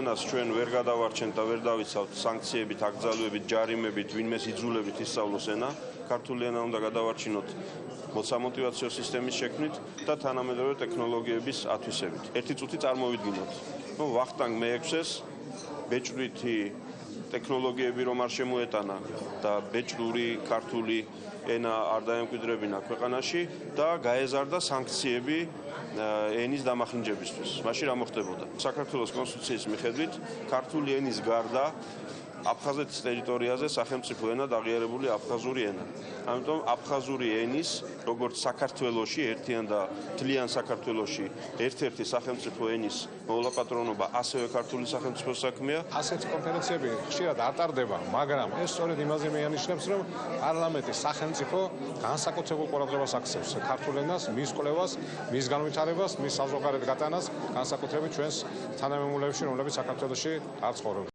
ენას ჩვენ ვერ გადავარჩენთ და ვერ დავიცავთ სანქციებით, აკრძალვებით, ჯარიმებით, ვინმეს იძულებით ისწავლოს ენა. ქართული ენა უნდა გადავარჩინოთ მოსამოტივაციო სისტემის შექმნით და თანამედროვე ტექნოლოგიების ათვისებით. ერთი წუთი წარმოვიდგინოთ. ნუ ვახტანგ მე-6-ს ბეჭდვითი ტექნოლოგიები რომ არ შემოეტანა და ბეჭდური ქართული ენა არ დაემკვიდრებინა ქვეყანაში და გაეზარდა სანქციები ენის დამახინჯებისთვის. მაშინ რა მოხდებოდა? საქართველოს კონსტიტუციის მიხედვით ქართული ენის გარდა აფხაზეთის ტერიტორიაზე სახელმწიფო ენა დაღიარებული აფხაზური ენა. ამიტომ აფხაზური ენის, როგორც საქართველოსი ერთიან და თლიან საქართველოსი ერთ-ერთი სახელმწიფო ენის მოლაპატრონობა ასევე ქართული სახელმწიფო საქმეა. ასეთი კონფერენციები ხშირად არ ტარდება, მაგრამ ეს სწორედ იმაზე მეანიშნებს, რომ პარლამენტი სახელმწიფო განსაკუთრებულ ყურადღებას აქცევს ქართულ ენას, მის კვლევას, მის განვითარებას, მის საზოგადოებრივ გატანას, განსაკუთრებით ჩვენს თანამემულეებში, რომლებიც საქართველოსში არ ცხოვრობენ.